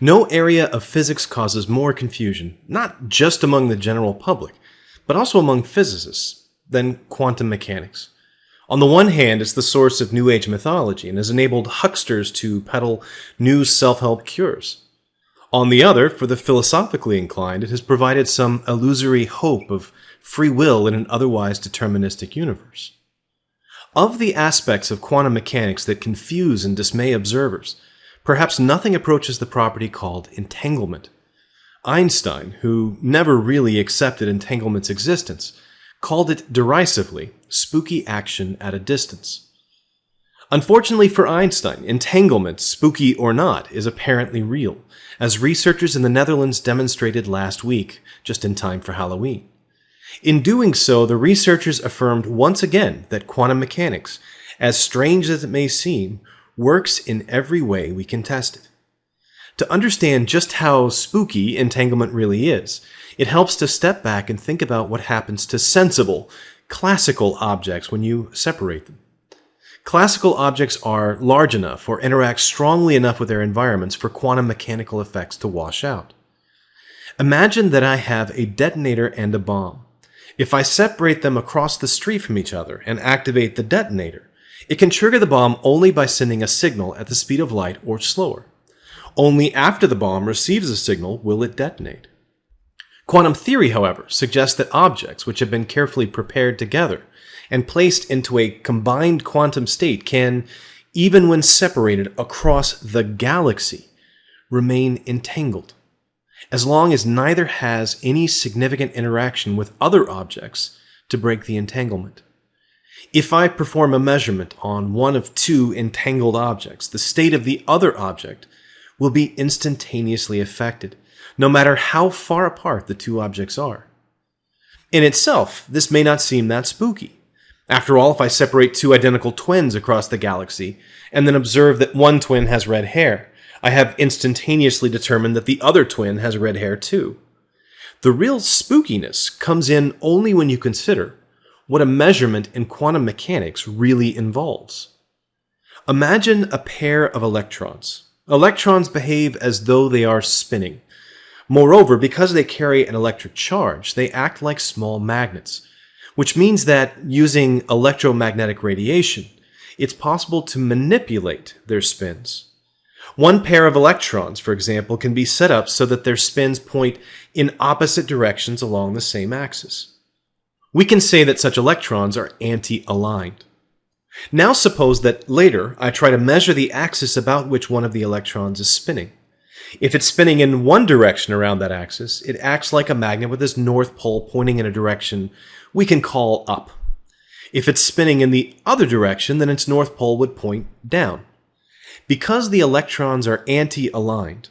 No area of physics causes more confusion, not just among the general public, but also among physicists, than quantum mechanics. On the one hand, it's the source of New Age mythology and has enabled hucksters to peddle new self help cures. On the other, for the philosophically inclined, it has provided some illusory hope of free will in an otherwise deterministic universe. Of the aspects of quantum mechanics that confuse and dismay observers, perhaps nothing approaches the property called entanglement. Einstein, who never really accepted entanglement's existence, called it derisively spooky action at a distance. Unfortunately for Einstein, entanglement, spooky or not, is apparently real, as researchers in the Netherlands demonstrated last week, just in time for Halloween. In doing so, the researchers affirmed once again that quantum mechanics, as strange as it may seem, works in every way we can test it. To understand just how spooky entanglement really is, it helps to step back and think about what happens to sensible, classical objects when you separate them. Classical objects are large enough or interact strongly enough with their environments for quantum mechanical effects to wash out. Imagine that I have a detonator and a bomb. If I separate them across the street from each other and activate the detonator, it can trigger the bomb only by sending a signal at the speed of light or slower. Only after the bomb receives a signal will it detonate. Quantum theory, however, suggests that objects which have been carefully prepared together and placed into a combined quantum state can, even when separated across the galaxy, remain entangled, as long as neither has any significant interaction with other objects to break the entanglement. If I perform a measurement on one of two entangled objects, the state of the other object will be instantaneously affected, no matter how far apart the two objects are. In itself, this may not seem that spooky. After all, if I separate two identical twins across the galaxy, and then observe that one twin has red hair, I have instantaneously determined that the other twin has red hair too. The real spookiness comes in only when you consider what a measurement in quantum mechanics really involves. Imagine a pair of electrons. Electrons behave as though they are spinning. Moreover, because they carry an electric charge, they act like small magnets, which means that using electromagnetic radiation, it's possible to manipulate their spins. One pair of electrons, for example, can be set up so that their spins point in opposite directions along the same axis. We can say that such electrons are anti-aligned. Now suppose that later I try to measure the axis about which one of the electrons is spinning. If it's spinning in one direction around that axis, it acts like a magnet with its north pole pointing in a direction we can call up. If it's spinning in the other direction, then its north pole would point down. Because the electrons are anti-aligned,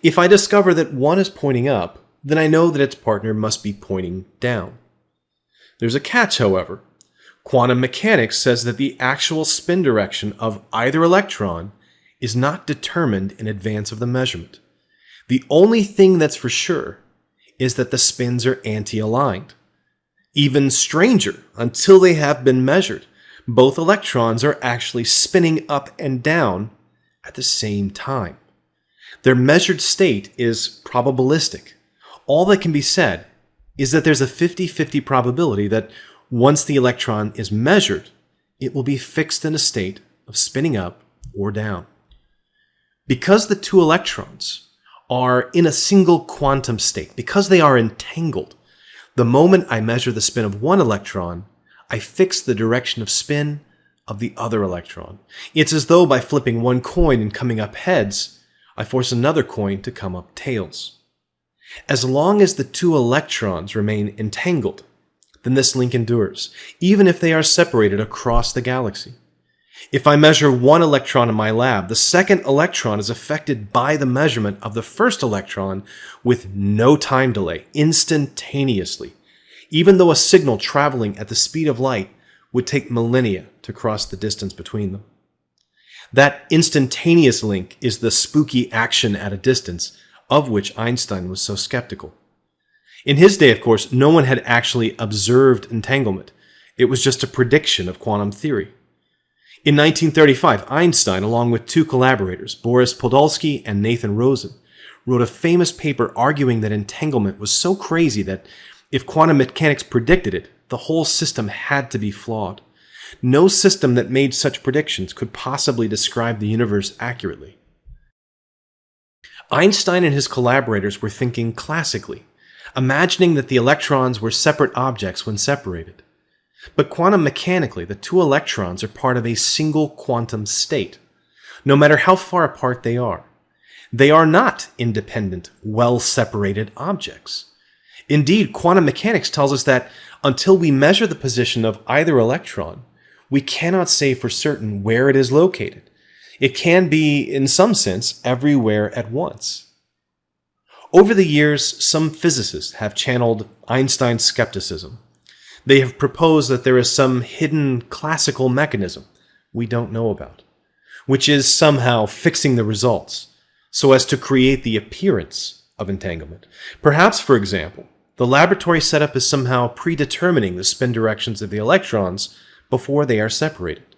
if I discover that one is pointing up, then I know that its partner must be pointing down. There's a catch, however. Quantum mechanics says that the actual spin direction of either electron is not determined in advance of the measurement. The only thing that's for sure is that the spins are anti-aligned. Even stranger, until they have been measured, both electrons are actually spinning up and down at the same time. Their measured state is probabilistic. All that can be said is that there's a 50-50 probability that once the electron is measured, it will be fixed in a state of spinning up or down. Because the two electrons are in a single quantum state, because they are entangled, the moment I measure the spin of one electron, I fix the direction of spin of the other electron. It's as though by flipping one coin and coming up heads, I force another coin to come up tails. As long as the two electrons remain entangled, then this link endures, even if they are separated across the galaxy. If I measure one electron in my lab, the second electron is affected by the measurement of the first electron with no time delay, instantaneously, even though a signal traveling at the speed of light would take millennia to cross the distance between them. That instantaneous link is the spooky action at a distance of which Einstein was so skeptical. In his day, of course, no one had actually observed entanglement. It was just a prediction of quantum theory. In 1935, Einstein, along with two collaborators, Boris Podolsky and Nathan Rosen, wrote a famous paper arguing that entanglement was so crazy that if quantum mechanics predicted it, the whole system had to be flawed. No system that made such predictions could possibly describe the universe accurately. Einstein and his collaborators were thinking classically, imagining that the electrons were separate objects when separated. But quantum mechanically, the two electrons are part of a single quantum state, no matter how far apart they are. They are not independent, well separated objects. Indeed, quantum mechanics tells us that until we measure the position of either electron, we cannot say for certain where it is located. It can be, in some sense, everywhere at once. Over the years, some physicists have channeled Einstein's skepticism. They have proposed that there is some hidden classical mechanism we don't know about, which is somehow fixing the results so as to create the appearance of entanglement. Perhaps, for example, the laboratory setup is somehow predetermining the spin directions of the electrons before they are separated.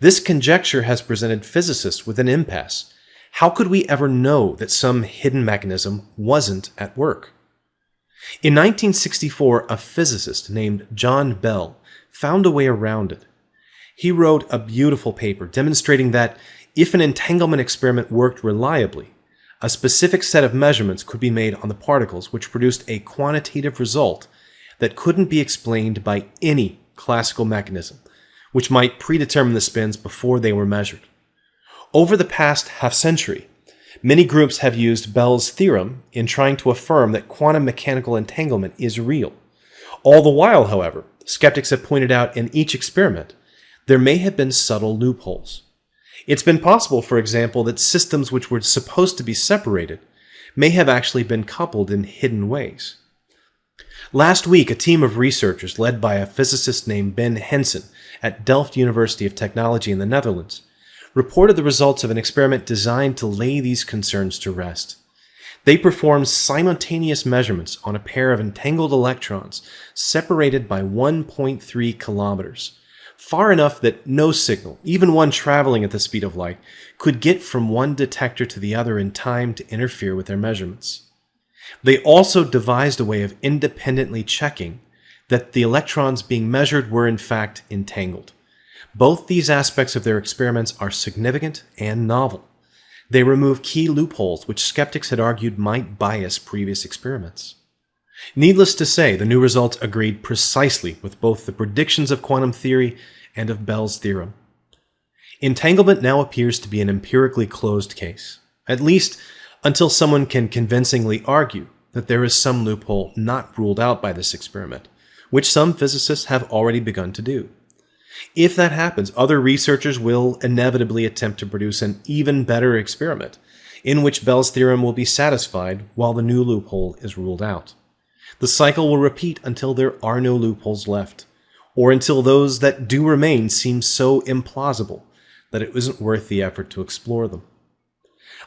This conjecture has presented physicists with an impasse. How could we ever know that some hidden mechanism wasn't at work? In 1964, a physicist named John Bell found a way around it. He wrote a beautiful paper demonstrating that if an entanglement experiment worked reliably, a specific set of measurements could be made on the particles which produced a quantitative result that couldn't be explained by any classical mechanism, which might predetermine the spins before they were measured. Over the past half century, many groups have used Bell's theorem in trying to affirm that quantum mechanical entanglement is real. All the while, however, skeptics have pointed out in each experiment there may have been subtle loopholes. It's been possible, for example, that systems which were supposed to be separated may have actually been coupled in hidden ways. Last week, a team of researchers led by a physicist named Ben Hanson at Delft University of Technology in the Netherlands reported the results of an experiment designed to lay these concerns to rest. They performed simultaneous measurements on a pair of entangled electrons separated by 1.3 kilometers, far enough that no signal, even one traveling at the speed of light, could get from one detector to the other in time to interfere with their measurements. They also devised a way of independently checking that the electrons being measured were in fact entangled. Both these aspects of their experiments are significant and novel. They remove key loopholes which skeptics had argued might bias previous experiments. Needless to say, the new results agreed precisely with both the predictions of quantum theory and of Bell's theorem. Entanglement now appears to be an empirically closed case, at least until someone can convincingly argue that there is some loophole not ruled out by this experiment, which some physicists have already begun to do. If that happens, other researchers will inevitably attempt to produce an even better experiment, in which Bell's theorem will be satisfied while the new loophole is ruled out. The cycle will repeat until there are no loopholes left, or until those that do remain seem so implausible that it isn't worth the effort to explore them.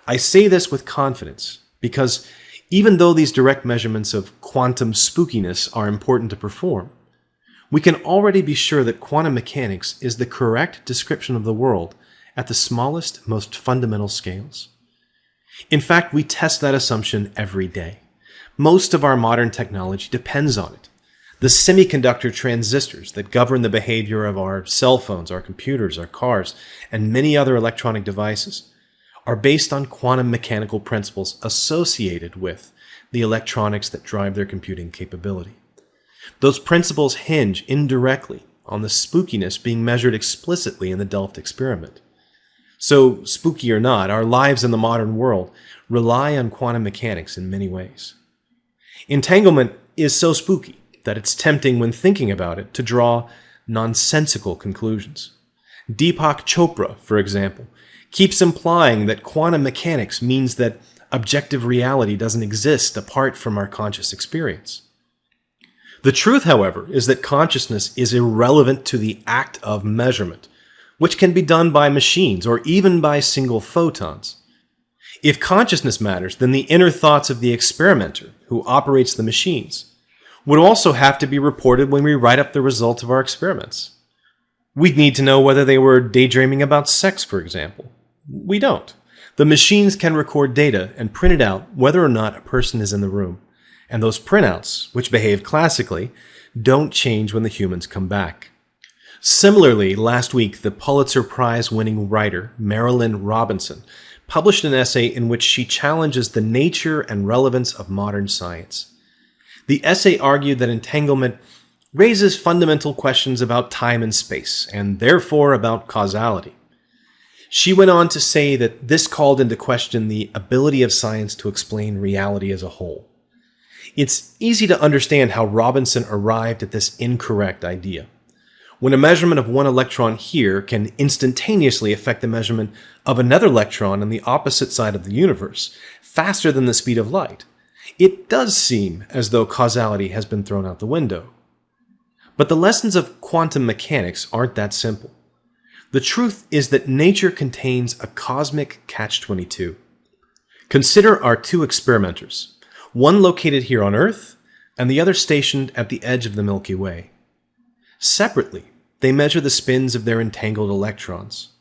I say this with confidence because even though these direct measurements of quantum spookiness are important to perform, we can already be sure that quantum mechanics is the correct description of the world at the smallest, most fundamental scales. In fact, we test that assumption every day. Most of our modern technology depends on it. The semiconductor transistors that govern the behavior of our cell phones, our computers, our cars, and many other electronic devices are based on quantum mechanical principles associated with the electronics that drive their computing capability. Those principles hinge indirectly on the spookiness being measured explicitly in the Delft experiment. So, spooky or not, our lives in the modern world rely on quantum mechanics in many ways. Entanglement is so spooky that it's tempting when thinking about it to draw nonsensical conclusions. Deepak Chopra, for example, keeps implying that quantum mechanics means that objective reality doesn't exist apart from our conscious experience. The truth, however, is that consciousness is irrelevant to the act of measurement, which can be done by machines or even by single photons. If consciousness matters, then the inner thoughts of the experimenter who operates the machines would also have to be reported when we write up the results of our experiments. We'd need to know whether they were daydreaming about sex, for example. We don't. The machines can record data and print it out whether or not a person is in the room. And those printouts, which behave classically, don't change when the humans come back. Similarly, last week, the Pulitzer Prize winning writer Marilynne Robinson published an essay in which she challenges the nature and relevance of modern science. The essay argued that entanglement raises fundamental questions about time and space, and therefore about causality. She went on to say that this called into question the ability of science to explain reality as a whole. It's easy to understand how Robinson arrived at this incorrect idea. When a measurement of one electron here can instantaneously affect the measurement of another electron on the opposite side of the universe, faster than the speed of light, it does seem as though causality has been thrown out the window. But the lessons of quantum mechanics aren't that simple. The truth is that nature contains a cosmic catch-22. Consider our two experimenters, one located here on Earth and the other stationed at the edge of the Milky Way. Separately, they measure the spins of their entangled electrons.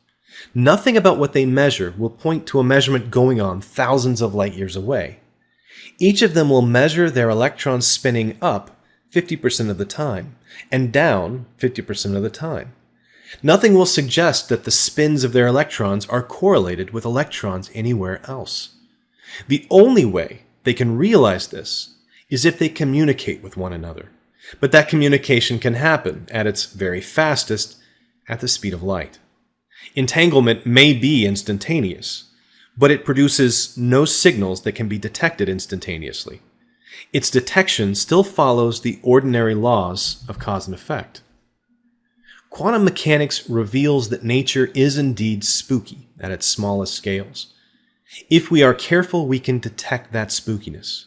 Nothing about what they measure will point to a measurement going on thousands of light years away. Each of them will measure their electrons spinning up 50% of the time and down 50% of the time. Nothing will suggest that the spins of their electrons are correlated with electrons anywhere else. The only way they can realize this is if they communicate with one another. But that communication can happen at its very fastest at the speed of light. Entanglement may be instantaneous, but it produces no signals that can be detected instantaneously. Its detection still follows the ordinary laws of cause and effect. Quantum mechanics reveals that nature is indeed spooky at its smallest scales. If we are careful, we can detect that spookiness.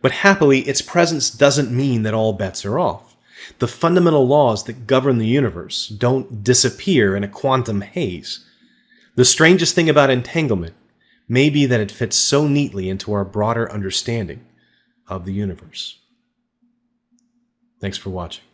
But happily, its presence doesn't mean that all bets are off. The fundamental laws that govern the universe don't disappear in a quantum haze. The strangest thing about entanglement may be that it fits so neatly into our broader understanding of the universe. Thanks for watching.